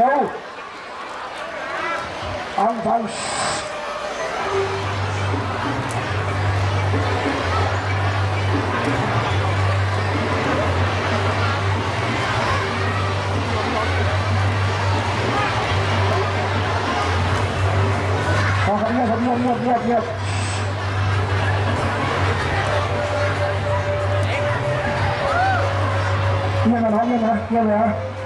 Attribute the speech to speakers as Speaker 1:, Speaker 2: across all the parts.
Speaker 1: đâu ông phong ngược ngược Nhanh ngược nhanh ngược nhanh ngược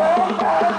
Speaker 1: Yeah.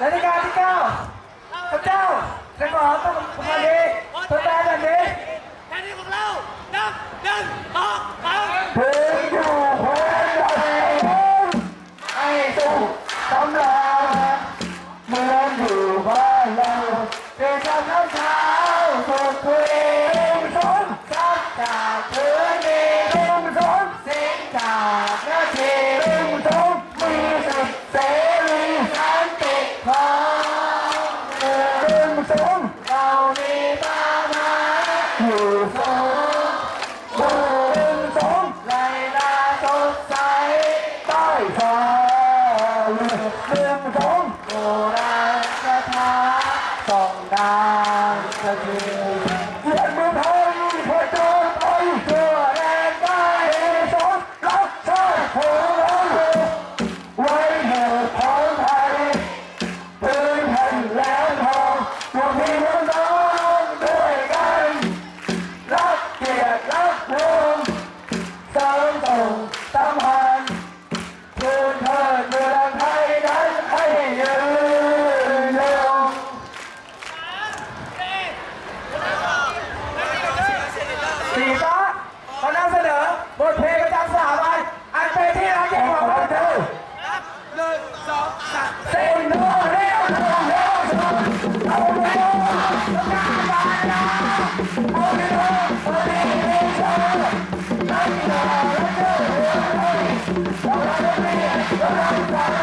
Speaker 1: และในการที่เก้าพระเจ้าจะขอต้องมาดีตัวแทนแบบนี้
Speaker 2: แทน
Speaker 1: ที่ของเราหนึ่งหนึ่งสองสามเพื่อยู่เพลงอยู่ไอ้ตู้ตำรา Bye.